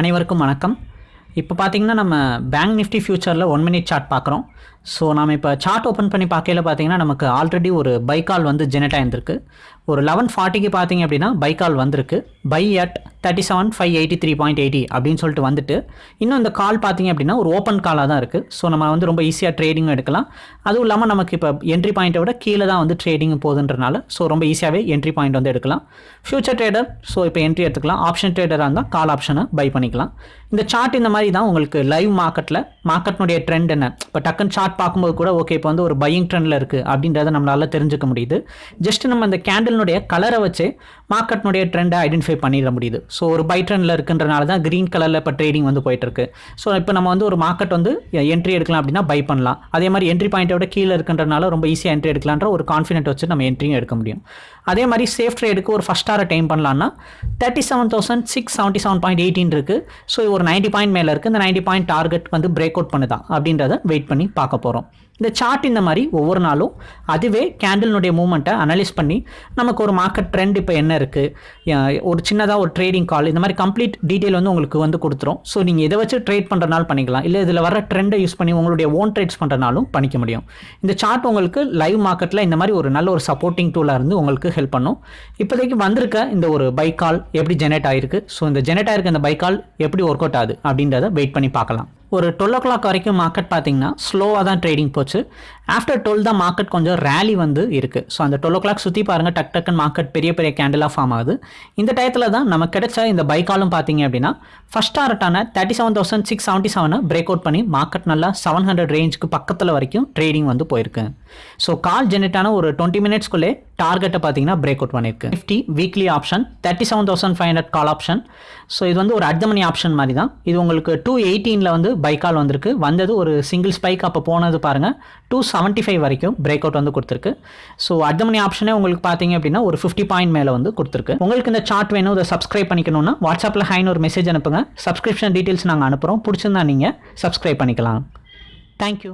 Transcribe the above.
அனைவருக்கும் வணக்கம். இப்போ பார்த்தீங்கன்னா நம்ம பேங்க் நிஃப்டி ஃபியூச்சரில் ஒன் மினிட் சார்ட் பார்க்குறோம் ஸோ நம்ம இப்போ சார்ட் ஓப்பன் பண்ணி பார்க்கையில பார்த்தீங்கன்னா நமக்கு ஆல்ரெடி ஒரு பைக்கால் வந்து ஜெனரேட் ஆயிருந்திருக்கு. ஒரு லெவன் ஃபார்ட்டிக்கு பார்த்தீங்க அப்படின்னா பைக்கால் வந்திருக்கு. Buy at thirty seven five eighty three point eighty அப்படின்னு சொல்லிட்டு வந்துட்டு இன்னும் இந்த கால் பார்த்தீங்க அப்படின்னா ஒரு ஓப்பன் காலாக தான் இருக்குது ஸோ நம்ம வந்து ரொம்ப ஈஸியாக ட்ரேடிங் எடுக்கலாம். அதுவும் இல்லாமல் நமக்கு இப்போ என்ட்ரி பாயிண்ட்டை விட கீழே தான் வந்து ட்ரேடிங் போகுதுன்றனால ஸோ ரொம்ப ஈஸியாகவே என்ட்ரி பாயிண்ட் வந்து எடுக்கலாம். ஃபியூச்சர் ட்ரேடர் ஸோ இப்போ என்ட்ரி எடுத்துக்கலாம். ஆப்ஷன் ட்ரேடராக இருந்தால் கால் ஆப்ஷனை பை பண்ணிக்கலாம். இந்த சார்ட் இந்த மாதிரி தான் உங்களுக்கு லைவ் மார்க்கெட்டில் மார்க்கெட்னுடைய ட்ரெண்ட் என்ன? இப்போ டக்குன்னு சார்ட் பார்க்கும்போது கூட ஓகே இப்போ வந்து ஒரு பையிங் ட்ரெண்டில் இருக்குது அப்படின்றத நம்மளால் தெரிஞ்சுக்க முடியுது. ஜஸ்ட் நம்ம இந்த கேண்டலினுடைய கலரை வச்சு மார்க்கெட்னுடைய ட்ரெண்டை ஐடென்டிஃபை பண்ணிட முடியுது. ஸோ ஒரு பை ட்ரெண்டில் இருக்குன்றனால தான் க்ரீன் கலரில் இப்போ ட்ரேடிங் வந்து போயிட்டுருக்கு. ஸோ இப்போ நம்ம வந்து ஒரு மார்க்கெட் வந்து என்ட்ரி எடுக்கலாம் அப்படின்னா பை பண்ணலாம். அதே மாதிரி என்ட்ரி பாயிண்ட்டோட கீழே இருக்குன்றனால ரொம்ப ஈஸியாக என்ட்ரி எடுக்கலான்ற ஒரு கான்ஃபிடென்ட் வச்சு நம்ம என்ட்ரியும் எடுக்க முடியும். அதே மாதிரி சேஃப் ட்ரேடுக்கு ஒரு ஃபஸ்ட் ஆர டைம் பண்ணலாம்னா thirty seven thousand six seventy seven point eighteen இருக்குது ஸோ ஒரு நைன்ட்டி பாயிண்ட் மேலே இருக்குது இந்த நைன்ட்டி பாயிண்ட் டார்கெட் வந்து பிரேக் அவுட் பண்ணுதா அப்படின்றத வெயிட் பண்ணி பார்க்க போகிறோம் இந்த சார்ட் இந்த மாதிரி ஒவ்வொரு நாளும் அதுவே கேண்டில்னுடைய மூமெண்ட்டை அனலைஸ் பண்ணி நமக்கு ஒரு மார்க்கெட் ட்ரெண்ட் இப்போ என்ன இருக்குது ஒரு சின்னதாக ஒரு ட்ரேடிங் கால் இந்த மாதிரி கம்ப்ளீட் டீட்டெயில் வந்து உங்களுக்கு வந்து கொடுத்துரும். ஸோ நீங்கள் இதை வச்சு ட்ரேட் பண்ணுறனால பண்ணிக்கலாம். இல்லை இதில் வர ட்ரெண்டை யூஸ் பண்ணி உங்களுடைய ஓன் ட்ரேட்ஸ் பண்ணுறனாலும் பண்ணிக்க முடியும். இந்த சார்ட் உங்களுக்கு லைவ் மார்க்கெட்டில் இந்த மாதிரி ஒரு நல்ல ஒரு சப்போர்ட்டிங் டூலாக இருந்து உங்களுக்கு ஹெல்ப் பண்ணும். இப்போதைக்கு வந்திருக்க இந்த ஒரு பை கால் எப்படி ஜெனரேட் ஆயிருக்கு? ஸோ இந்த ஜெனரேட் ஆயிருக்க இந்த பை கால் எப்படி ஒர்க் அவுட் ஆகுது அப்படின்றத வெயிட் பண்ணி பார்க்கலாம். ஒரு டுவெல் ஓ கிளாக் வரைக்கும் மார்க்கெட் பார்த்தீங்கன்னா ஸ்லோவாக தான் ட்ரேடிங் போச்சு. ஆஃப்டர் டுவெல் தான் மார்க்கெட் கொஞ்சம் ரேலி வந்து இருக்குது ஸோ அந்த டுவெல் ஓ கிளாக் சுற்றி பாருங்கள் டக் டக்குன்னு மார்க்கெட் பெரிய பெரிய கேண்டிலாக ஃபார்ம் ஆகுது. இந்த டயத்தில் தான் நமக்கு கிடைச்ச இந்த பைக்காலும் பார்த்தீங்க அப்படின்னா first டாரட்டான thirty seven thousand six seventy செவனை break out பண்ணி மார்க்கெட் நல்லா செவன் ஹண்ட்ரட் ரேஞ்சுக்கு பக்கத்தில் வரைக்கும் ட்ரேடிங் வந்து போயிருக்கு. ஸோ கால் ஜென்ரேட்டான ஒரு டுவெண்ட்டி மினிட்ஸ்க்குள்ளே டார்கெட்டை பார்த்தீங்கன்னா பிரேக் அவுட் பண்ணியிருக்கு. Nifty weekly option thirty seven thousand five hundred call option so இது வந்து ஒரு அர்த்தமணி ஆப்ஷன் மாதிரி தான் இது உங்களுக்கு டூ எயிட்டீனில் வந்து பைக்கால் வந்திருக்கு. வந்தது ஒரு சிங்கிள் ஸ்பைக் அப்போ போனது பாருங்கள் டூ செவன்ட்டி ஃபைவ் வரைக்கும் பிரேக் அவுட் வந்து கொடுத்துருக்கு. ஸோ அர்த்தமணி ஆப்ஷனே உங்களுக்கு பார்த்தீங்க அப்படின்னா ஒரு ஃபிஃப்டி பாயிண்ட் மேலே வந்து கொடுத்துருக்கு. உங்களுக்கு இந்த சார்ட் வேணும் இதை சப்ஸ்கிரைப் பண்ணிக்கணும்னா வாட்ஸ்அப்பில் ஹைன்னு ஒரு மெசேஜ் அனுப்புங்க. சப்ஸ்கிரிப்ஷன் டீட்டெயில்ஸ் நாங்கள் அனுப்புகிறோம் பிடிச்சிருந்தா நீங்கள் சப்ஸ்கிரைப் பண்ணிக்கலாம். தேங்க்யூ